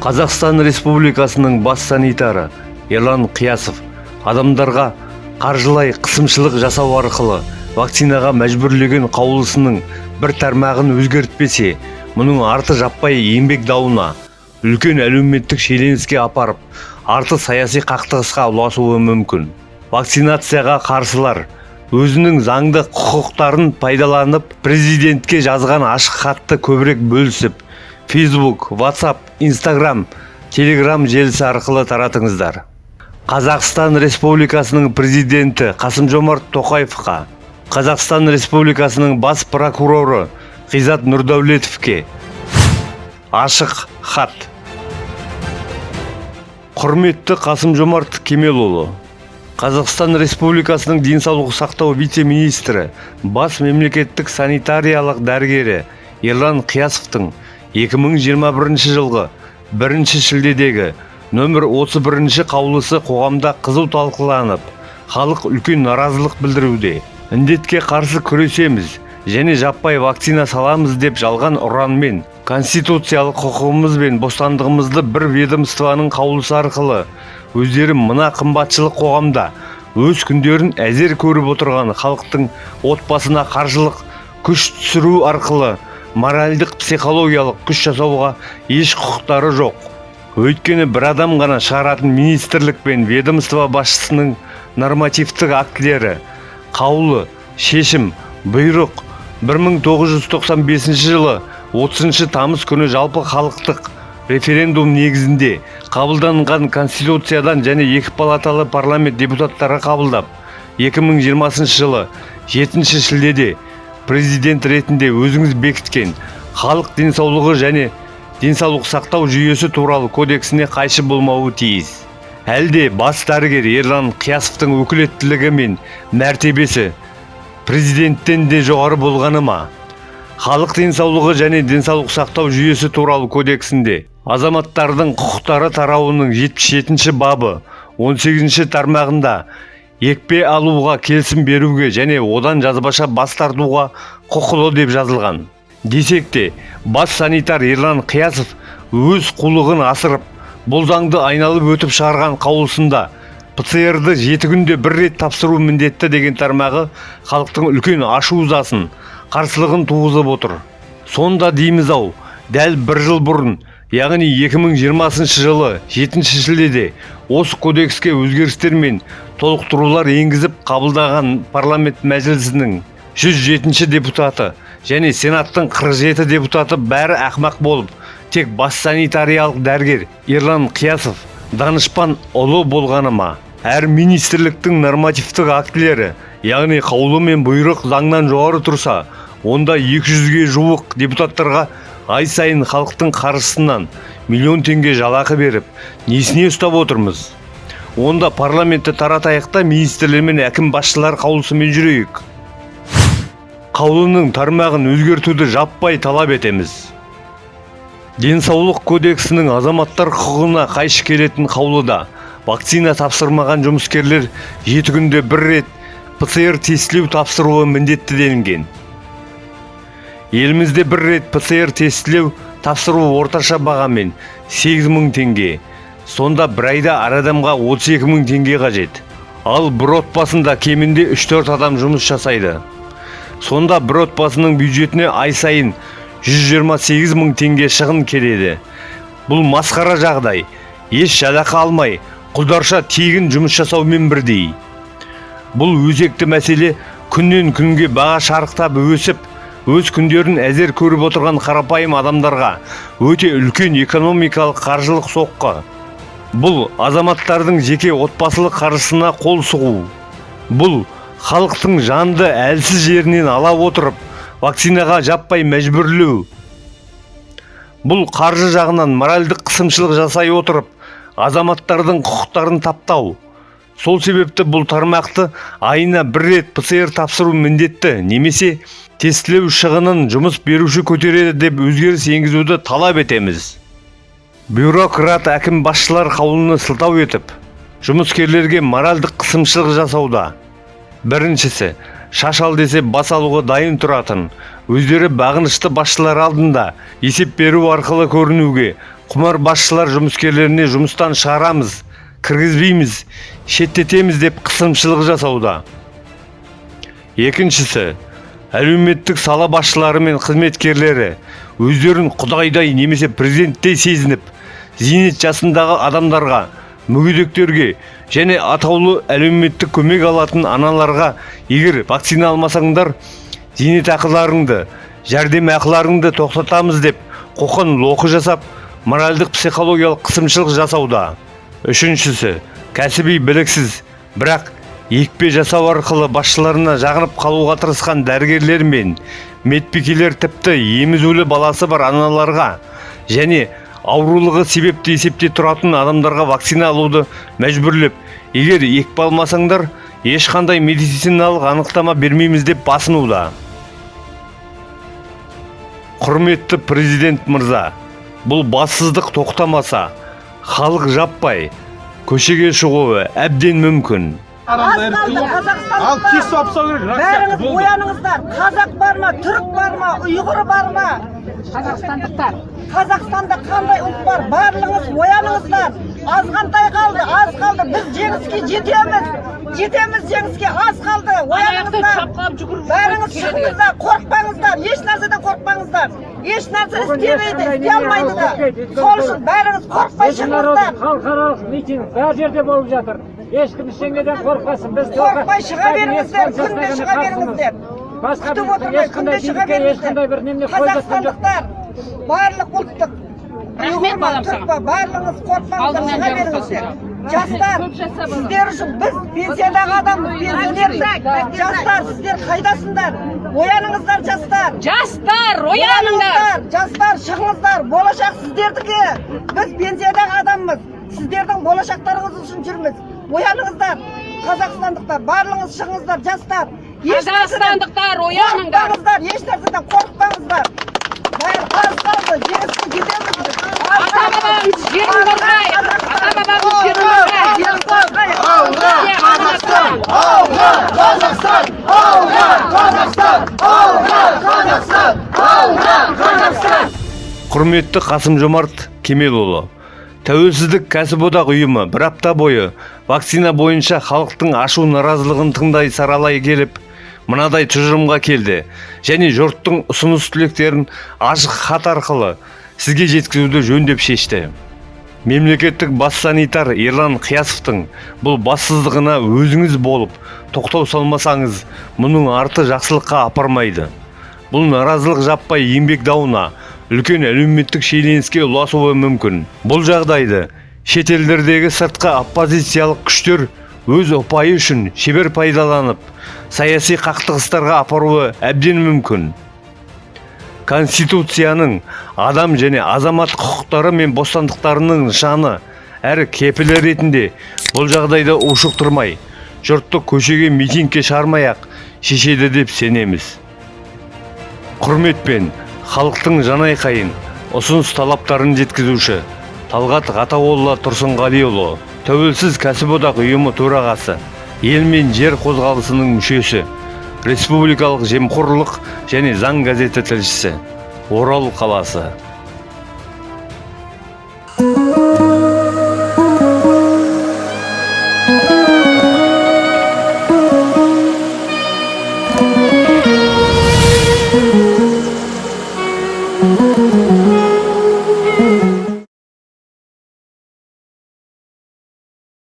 қазақстан республикасының бас санитары ерлан қиясов адамдарға қаржылай қысымшылық жасау арқылы вакцинаға мәжбүрлеген қаулысының бір тармағын өзгертпесе мұның арты жаппай еңбек дауына үлкен әлеуметтік шиеленіске апарып арты саяси қақтығысқа ұласуы мүмкін. Вакцинацияға қарсылар өзінің заңды құқықтарын пайдаланып президентке жазған ашық хатты көбірек бөлісіп фейсбук ватсап инстаграм телеграм желісі арқылы таратыңыздар. Қазақстан республикасының президенті қасым жомарт тоқаевқа қазақстан республикасының бас прокуроры ғизат нұрдәулетовке ашық хат. Құрметті қасым жомарт кемелұлы қазақстан республикасының денсаулық сақтау вице-министрі бас мемлекеттік санитариялық дәрігері ерлан қиясовтың 2021 жылғы бірінші шілдедегі нөмір 31 қаулысы қоғамда қызу талқыланып халық үлкен наразылық білдіруде. Індетке қарсы күресеміз және жаппай вакцина саламыз деп жалған ұранмен конституциялық құқығымыз бен бостандығымызды бір ведомствоның қаулысы арқылы өздері мына қымбатшылық қоғамда өз күндерін әзер көріп отырған халықтың отбасына қаржылық күш түсіру арқылы моральдық психологиялық күш жасауға еш құқықтары жоқ. Өйткені бір адам ғана шығаратын министрлік пен ведомство басшысының нормативтік актілері қаулы шешім бұйрық 1995 жылы 30 тамыз күні жалпы халықтық референдум негізінде қабылданған конституциядан және екі палаталы парламент депутаттары қабылдап 2020 жылы 7 шілдеде президент ретінде өзіңіз бекіткен халық денсаулығы және денсаулық сақтау жүйесі туралы кодексіне қайшы болмауы тиіс. Әлде бас дәрігер ерлан қиясовтың өкілеттілігі мен мәртебесі президенттен де жоғары болғаны ма? Халық денсаулығы және денсаулық сақтау жүйесі туралы кодексінде азаматтардың құқықтары тарауының 77 бабы 18 тармағында екпе алуға келісім беруге және одан жазбаша бас тартуға құқылы деп жазылған. Десек те бас санитар ерлан қиясов өз қулығын асырып бұл заңды айналып өтіп шығарған қаулысында ПЦР-ды жеті күнде бір рет тапсыру міндетті деген тармағы халықтың үлкен ашу ызасын қарсылығын туғызып отыр. Сонда дейміз ау дәл бір жыл бұрын яғни 2020 жылы 7 шілдеде осы кодекске өзгерістер мен толықтырулар енгізіп қабылдаған парламент мәжілісінің 107 депутаты және сенаттың 47 депутаты бәрі ақмақ болып тек бас санитариялық дәрігер ерлан қиясов данышпан ұлы болғаны ма? Әр министрліктің нормативтік актілері яғни қаулы мен бұйрық заңнан жоғары тұрса онда 200-ге жуық депутаттарға ай сайын халықтың қаржысынан миллион теңге жалақы беріп несіне ұстап отырмыз? Онда парламентті таратайық та министрлер мен әкім басшылар қаулысымен жүрейік. Қаулының тармағын өзгертуді жаппай талап етеміз. Денсаулық кодексінің азаматтар құқығына қайшы келетін қаулыда вакцина тапсырмаған жұмыскерлер жеті күнде бір рет ПЦР тестілеу тапсыруы міндетті делінген. Елімізде бір рет ПЦР тестілеу тапсыру орташа бағамен 8 мың теңге сонда бір айда әр адамға 32 мың теңге қажет. Ал бір отбасында кемінде 3-4 адам жұмыс жасайды. Сонда бір отбасының бюджетіне ай сайын 128 мың теңге шығын келеді. Бұл масқара жағдай. Еш жалақы алмай құлдарша тегін жұмыс жасаумен бірдей. Бұл өзекті мәселе күннен күнге баға шарықтап өсіп өз күндерін әзер көріп отырған қарапайым адамдарға өте үлкен экономикалық қаржылық соққы. Бұл азаматтардың жеке отбасылық қаржысына қол сұғу. Бұл халықтың жанды әлсіз жерінен ала отырып вакцинаға жаппай мәжбүрлеу. Бұл қаржы жағынан моральдық қысымшылық жасай отырып азаматтардың құқықтарын таптау. Сол себепті бұл тармақты айына бір рет ПЦР тапсыру міндетті немесе тестілеу шығынын жұмыс беруші көтереді деп өзгеріс енгізуді талап етеміз. Бюрократ әкім басшылар қаулыны сылтау етіп жұмыскерлерге моральдық қысымшылық жасауда. Біріншісі шаш ал десе бас алуға дайын тұратын өздері бағынышты басшылар алдында есеп беру арқылы көрінуге құмар басшылар жұмыскерлеріне жұмыстан шығарамыз кіргізбейміз шеттетеміз деп қысымшылық жасауда. Екіншісі әлеуметтік сала басшылары мен қызметкерлері өздерін құдайдай немесе президенттей сезініп зейнет жасындағы адамдарға мүгедектерге және атаулы әлеуметтік көмек алатын аналарға егер вакцина алмасаңдар зейнетақыларыңды жәрдемақыларыңды тоқтатамыз деп қоқан лоқы жасап моральдық психологиялық қысымшылық жасауда. Үшіншісі кәсіби біліксіз бірақ екпе жасау арқылы басшыларына жағынып қалуға тырысқан дәрігерлер мен медбикелер тіпті емізулі баласы бар аналарға және аурулығы себепті есепте тұратын адамдарға вакцина алуды мәжбүрлеп егер екпе алмасаңдар ешқандай медициналық анықтама бермейміз деп басынуда. Құрметті президент мырза бұл бассыздық тоқтамаса халық жаппай көшеге шығуы әбден мүмкін. Ал кеш қазақстандықтар сопса керек бәріңіз ояныңыздар. Қазақ бар ма түрік бар ма ұйғыр бар ма? Қазақстандықтар. Қазақстанда қандай ұлт бар? Барлығыңыз ояныңыздар. азғантай қалды аз қалды. Біз жеңіске жетеміз жетеміз жеңіске аз қалды. Ояныңыздар. Бәріңіз шығыңыздар қорықпаңыздар. Еш нәрседен қорықпаңыздар. Еш нәрсе істемейді істей алмайды да. сол үшін бәріңіз қорықпай шығыңыздар халықаралық митинг бар жерде болып жатыр. Ешкім ештеңеден қорықпасын біз қорықпай шыға беріңіздер күнде шыға беріңіздер басқа күтіп отырмай күнде шыға бір немене беріңіздер қазақстандықтар барлық ұлттық Рахмет балам па барлығыңыз қорықпаңыздар шыға беріңіздер жастар сіздер үшін біз пенсиядағы адамбыз пенсионерміз жастар сіздер қайдасыңдар? Ояныңыздар жастар. Жастар ояныңдар. Жастар шығыңыздар. Болашақ сіздердікі. Біз пенсиядағы адамбыз. Сіздердің болашақтарыңыз үшін жүрміз. Ояныңыздар қазақстандықтар барлығыңыз шығыңыздар жастар. Қазақстандықтар ояныңдар. қорықпаңыздар еш нәрседен қорықпаңыздар. Бәрі аз қалды жеңіске жетеміз. Ата бабамыз жерін қорғайық Қазақстан. ата бабамыз жерін қорғайық жерін қорғайық. Бізге қазақстан! Құрметті қасым жомарт кемелұлы тәуелсіздік кәсіподақ ұйымы бір апта бойы вакцина бойынша халықтың ашу наразылығын тыңдай саралай келіп мынадай тұжырымға келді. Және жұрттың ұсыныс тілектерін ашық хат арқылы сізге жеткізуді жөн деп шешті. Мемлекеттік бас санитар ерлан қиясовтың бұл бассыздығына өзіңіз болып тоқтау салмасаңыз мұның арты жақсылыққа апармайды. Бұл наразылық жаппай еңбек дауына үлкен әлеуметтік шиеленіске ұласуы мүмкін. Бұл жағдайды шетелдердегі сыртқы оппозициялық күштер өз ұпайы үшін шебер пайдаланып саяси қақтығыстарға апаруы әбден мүмкін. Конституцияның адам және азамат құқықтары мен бостандықтарының нышаны әрі кепілі ретінде бұл жағдайды ушықтырмай жұртты көшеге митингке шығармай ақ шешеді деп сенеміз. Құрметпен халықтың жанайқайын ұсыныс талаптарын жеткізуші талғат ғатауолла тұрсынғалиұлы тәуелсіз кәсіподақ ұйымы төрағасы ел мен жер қозғалысының мүшесі республикалық жемқорлық және заң газеті тілшісі орал қаласы.